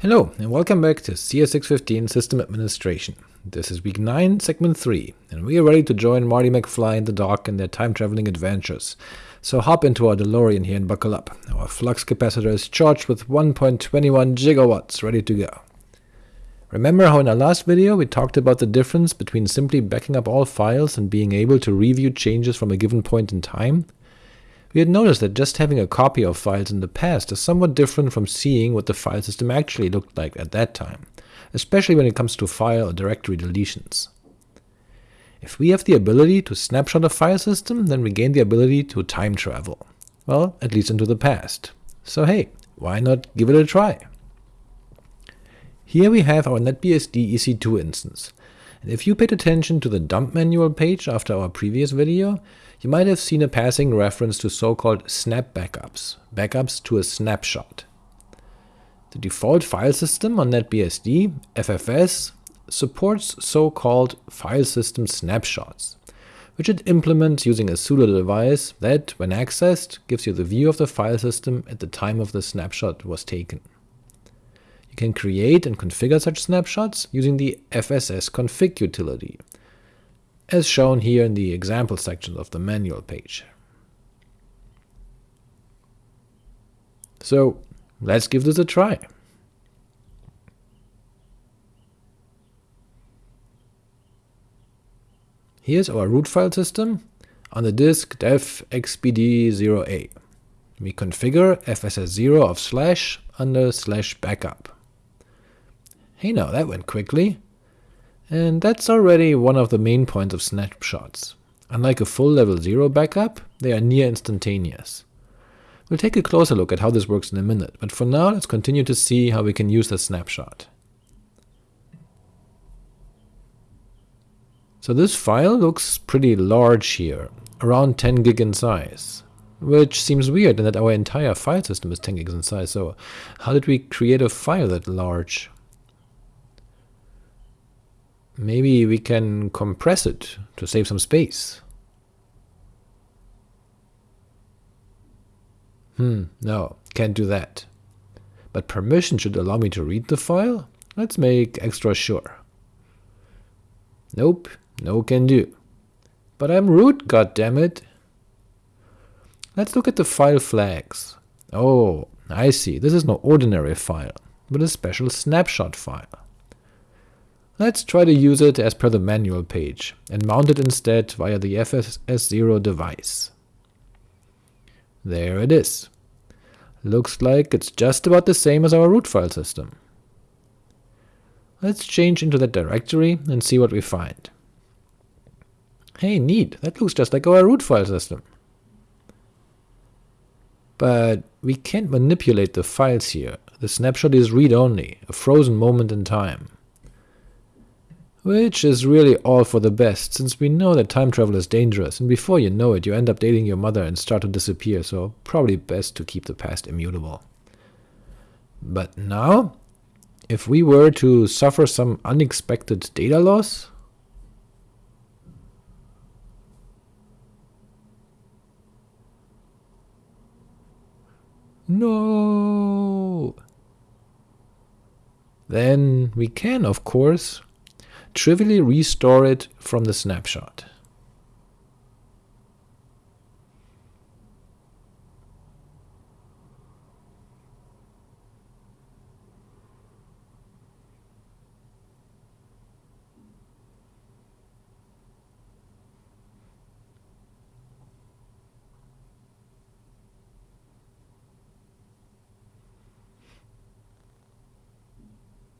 Hello, and welcome back to CS615 System Administration. This is week 9, segment 3, and we are ready to join Marty McFly and the Doc in their time-traveling adventures. So hop into our DeLorean here and buckle up. Our flux capacitor is charged with 1.21 gigawatts, ready to go. Remember how in our last video we talked about the difference between simply backing up all files and being able to review changes from a given point in time? We had noticed that just having a copy of files in the past is somewhat different from seeing what the file system actually looked like at that time, especially when it comes to file or directory deletions. If we have the ability to snapshot a file system, then we gain the ability to time travel. Well, at least into the past. So hey, why not give it a try? Here we have our NetBSD EC2 instance, and if you paid attention to the dump manual page after our previous video, you might have seen a passing reference to so-called snap backups, backups to a snapshot. The default file system on NetBSD, FFS, supports so-called file system snapshots, which it implements using a pseudo device that, when accessed, gives you the view of the file system at the time of the snapshot was taken. You can create and configure such snapshots using the FSS config utility, as shown here in the example section of the manual page. So let's give this a try. Here's our root file system on the disk dev xbd0a. We configure fss0 of slash under slash backup. Hey now, that went quickly. And that's already one of the main points of snapshots. Unlike a full level 0 backup, they are near instantaneous. We'll take a closer look at how this works in a minute, but for now let's continue to see how we can use the snapshot. So this file looks pretty large here, around 10 gig in size, which seems weird in that our entire file system is 10 gigs in size, so how did we create a file that large? Maybe we can compress it to save some space. Hmm, no, can't do that. But permission should allow me to read the file? Let's make extra sure. Nope, no can do. But I'm root, goddammit! Let's look at the file flags. Oh, I see, this is no ordinary file, but a special snapshot file. Let's try to use it as per the manual page, and mount it instead via the FSS0 device. There it is. Looks like it's just about the same as our root file system. Let's change into that directory and see what we find. Hey, neat, that looks just like our root file system. But we can't manipulate the files here. The snapshot is read-only, a frozen moment in time. Which is really all for the best, since we know that time travel is dangerous, and before you know it you end up dating your mother and start to disappear, so probably best to keep the past immutable. But now, if we were to suffer some unexpected data loss, No! Then we can, of course, trivially restore it from the snapshot.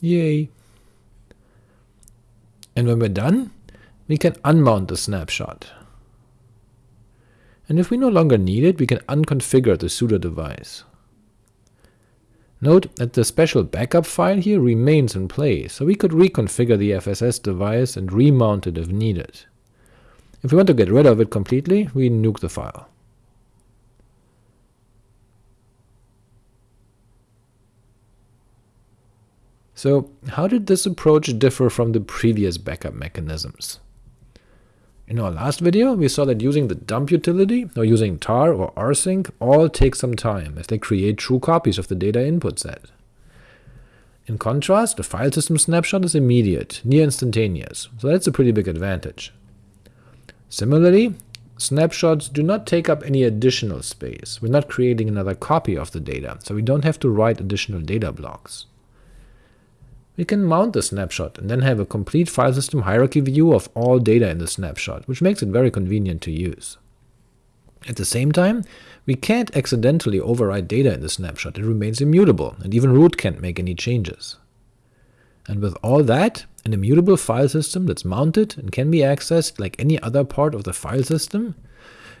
Yay! And when we're done, we can unmount the snapshot. And if we no longer need it, we can unconfigure the pseudo device. Note that the special backup file here remains in place, so we could reconfigure the FSS device and remount it if needed. If we want to get rid of it completely, we nuke the file. So how did this approach differ from the previous backup mechanisms? In our last video, we saw that using the dump utility, or using tar or rsync, all take some time, as they create true copies of the data input set. In contrast, the file system snapshot is immediate, near instantaneous, so that's a pretty big advantage. Similarly, snapshots do not take up any additional space. We're not creating another copy of the data, so we don't have to write additional data blocks. We can mount the snapshot and then have a complete file system hierarchy view of all data in the snapshot, which makes it very convenient to use. At the same time, we can't accidentally overwrite data in the snapshot, it remains immutable, and even root can't make any changes. And with all that, an immutable file system that's mounted and can be accessed like any other part of the file system,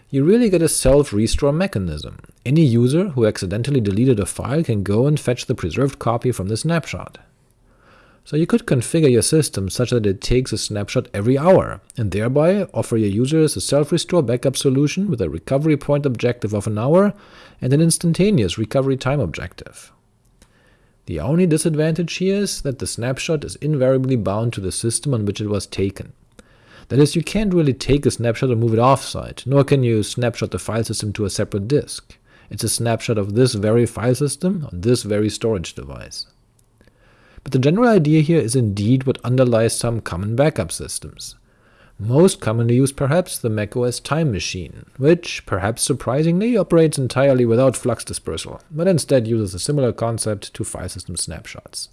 you really get a self-restore mechanism. Any user who accidentally deleted a file can go and fetch the preserved copy from the snapshot. So you could configure your system such that it takes a snapshot every hour, and thereby offer your users a self-restore backup solution with a recovery point objective of an hour and an instantaneous recovery time objective. The only disadvantage here is that the snapshot is invariably bound to the system on which it was taken. That is, you can't really take a snapshot and move it offsite, nor can you snapshot the file system to a separate disk. It's a snapshot of this very file system on this very storage device. But the general idea here is indeed what underlies some common backup systems. Most commonly used perhaps the macOS Time Machine, which, perhaps surprisingly, operates entirely without flux dispersal, but instead uses a similar concept to file system snapshots.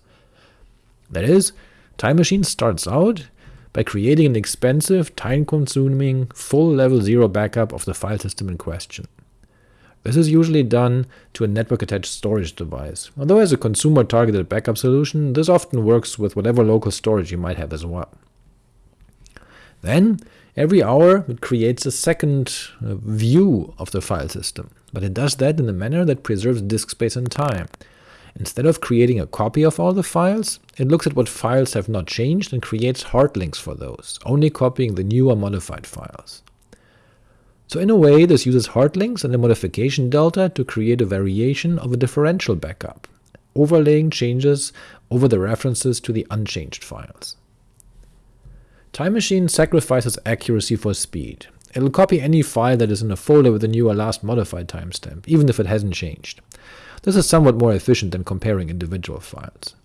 That is, Time Machine starts out by creating an expensive, time-consuming, full level 0 backup of the file system in question. This is usually done to a network-attached storage device, although as a consumer-targeted backup solution, this often works with whatever local storage you might have as well. Then, every hour it creates a second uh, view of the file system, but it does that in a manner that preserves disk space and time. Instead of creating a copy of all the files, it looks at what files have not changed and creates hard links for those, only copying the new or modified files. So in a way, this uses hard links and a modification delta to create a variation of a differential backup, overlaying changes over the references to the unchanged files. Time Machine sacrifices accuracy for speed. It'll copy any file that is in a folder with a new or last modified timestamp, even if it hasn't changed. This is somewhat more efficient than comparing individual files.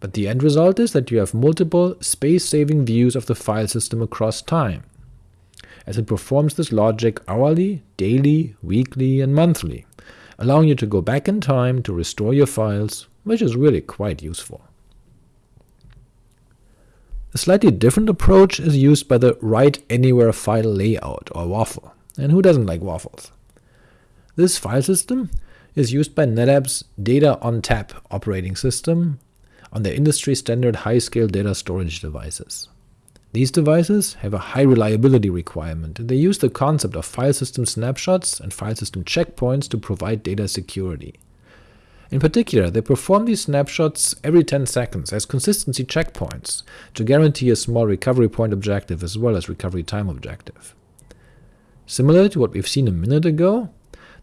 But the end result is that you have multiple space-saving views of the file system across time, as it performs this logic hourly, daily, weekly, and monthly, allowing you to go back in time to restore your files, which is really quite useful. A slightly different approach is used by the Write Anywhere file layout, or WAFL, and who doesn't like waffles? This file system is used by NetApp's Data ONTAP operating system on their industry-standard high-scale data storage devices. These devices have a high reliability requirement, and they use the concept of file system snapshots and file system checkpoints to provide data security. In particular, they perform these snapshots every 10 seconds as consistency checkpoints to guarantee a small recovery point objective as well as recovery time objective. Similar to what we've seen a minute ago,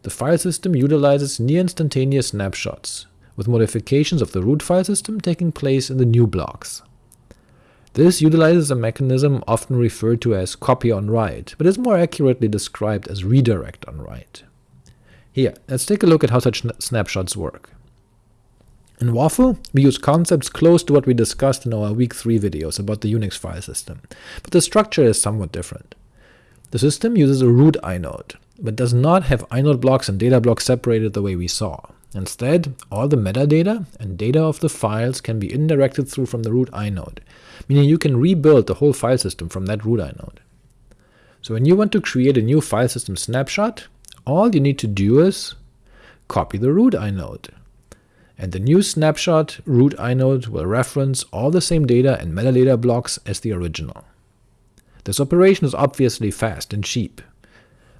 the file system utilizes near-instantaneous snapshots, with modifications of the root file system taking place in the new blocks. This utilizes a mechanism often referred to as copy on write, but is more accurately described as redirect on write. Here, let's take a look at how such snapshots work. In WAFL, we use concepts close to what we discussed in our week 3 videos about the Unix file system, but the structure is somewhat different. The system uses a root inode, but does not have inode blocks and data blocks separated the way we saw. Instead, all the metadata and data of the files can be indirected through from the root inode, meaning you can rebuild the whole file system from that root inode. So when you want to create a new file system snapshot, all you need to do is copy the root inode, and the new snapshot root inode will reference all the same data and metadata blocks as the original. This operation is obviously fast and cheap.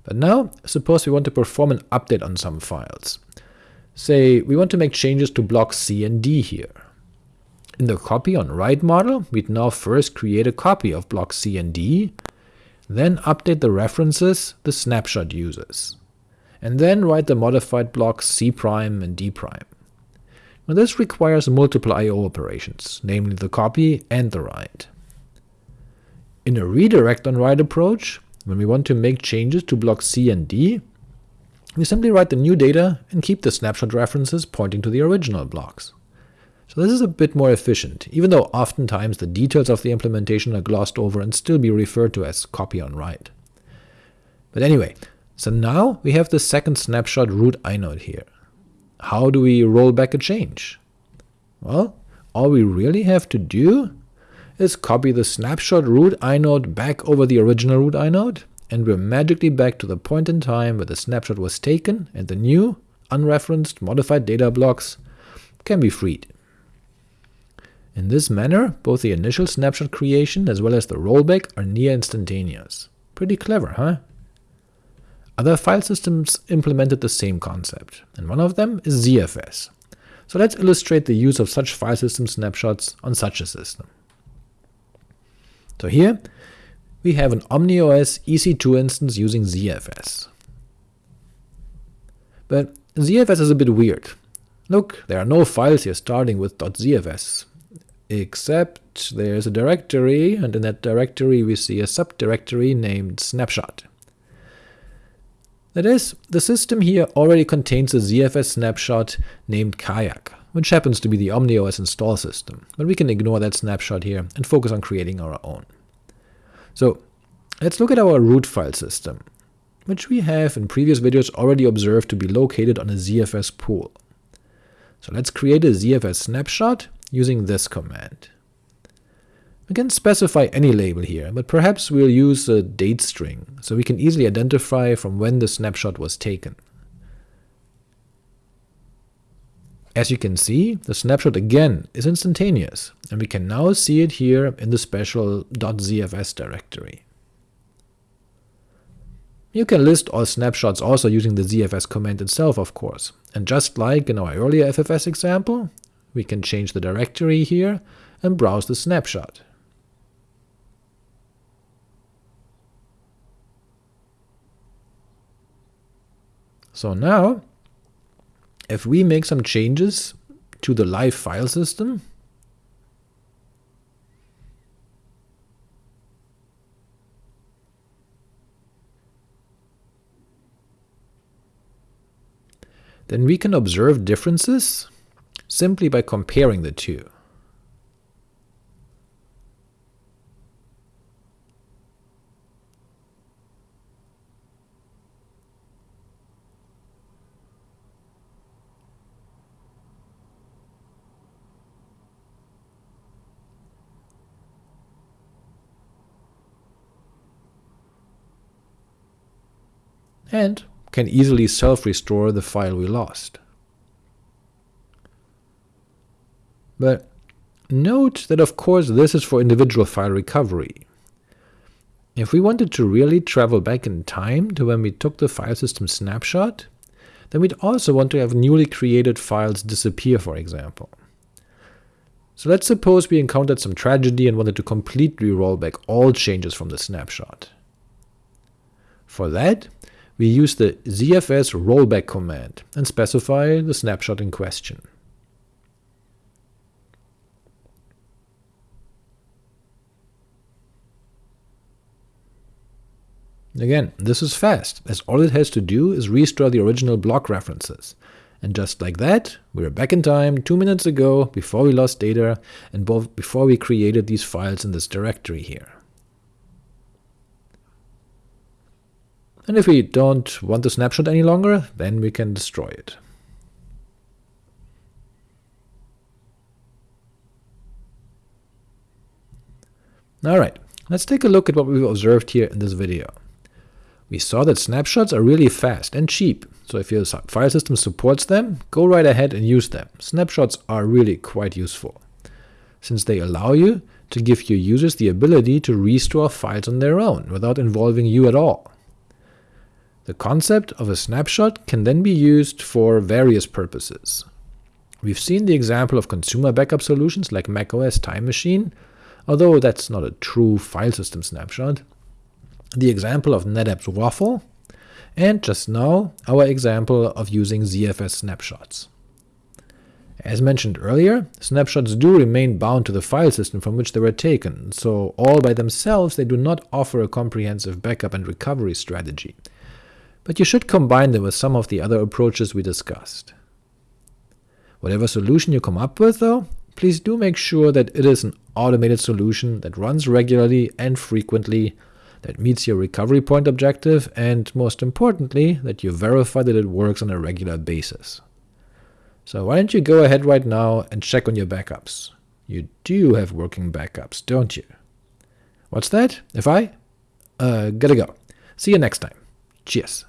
But now, suppose we want to perform an update on some files. Say, we want to make changes to blocks C and D here. In the copy on write model, we'd now first create a copy of blocks C and D, then update the references the snapshot uses, and then write the modified blocks C' and D'. Now this requires multiple I.O. operations, namely the copy and the write. In a redirect on write approach, when we want to make changes to blocks C and D, we simply write the new data and keep the snapshot references pointing to the original blocks. So this is a bit more efficient, even though oftentimes the details of the implementation are glossed over and still be referred to as copy on write. But anyway, so now we have the second snapshot root inode here. How do we roll back a change? Well, all we really have to do is copy the snapshot root inode back over the original root inode, and we're magically back to the point in time where the snapshot was taken and the new, unreferenced, modified data blocks can be freed. In this manner, both the initial snapshot creation as well as the rollback are near instantaneous. Pretty clever, huh? Other file systems implemented the same concept, and one of them is ZFS. So let's illustrate the use of such file system snapshots on such a system. So here, we have an OmniOS EC2 instance using ZFS. But ZFS is a bit weird. Look, there are no files here starting with .zfs, except there's a directory, and in that directory we see a subdirectory named snapshot. That is, the system here already contains a ZFS snapshot named Kayak, which happens to be the OmniOS install system, but we can ignore that snapshot here and focus on creating our own. So let's look at our root file system, which we have in previous videos already observed to be located on a ZFS pool. So let's create a ZFS snapshot using this command. We can specify any label here, but perhaps we'll use a date string, so we can easily identify from when the snapshot was taken. As you can see, the snapshot again is instantaneous, and we can now see it here in the special .zfs directory. You can list all snapshots also using the zfs command itself, of course, and just like in our earlier FFS example, we can change the directory here and browse the snapshot. So now, if we make some changes to the live file system, then we can observe differences simply by comparing the two. and can easily self-restore the file we lost. But note that of course this is for individual file recovery. If we wanted to really travel back in time to when we took the file system snapshot, then we'd also want to have newly created files disappear, for example. So let's suppose we encountered some tragedy and wanted to completely roll back all changes from the snapshot. For that, we use the zfs rollback command and specify the snapshot in question. Again, this is fast, as all it has to do is restore the original block references. And just like that, we're back in time two minutes ago, before we lost data, and before we created these files in this directory here. And if we don't want the snapshot any longer, then we can destroy it. Alright, let's take a look at what we've observed here in this video. We saw that snapshots are really fast and cheap, so if your file system supports them, go right ahead and use them. Snapshots are really quite useful, since they allow you to give your users the ability to restore files on their own, without involving you at all. The concept of a snapshot can then be used for various purposes. We've seen the example of consumer backup solutions like macOS Time Machine, although that's not a true file system snapshot, the example of NetApp's WAFL, and just now our example of using ZFS snapshots. As mentioned earlier, snapshots do remain bound to the file system from which they were taken, so all by themselves they do not offer a comprehensive backup and recovery strategy, but you should combine them with some of the other approaches we discussed. Whatever solution you come up with, though, please do make sure that it is an automated solution that runs regularly and frequently, that meets your recovery point objective, and most importantly, that you verify that it works on a regular basis. So why don't you go ahead right now and check on your backups. You do have working backups, don't you? What's that? If I? Uh, gotta go. See you next time. Cheers.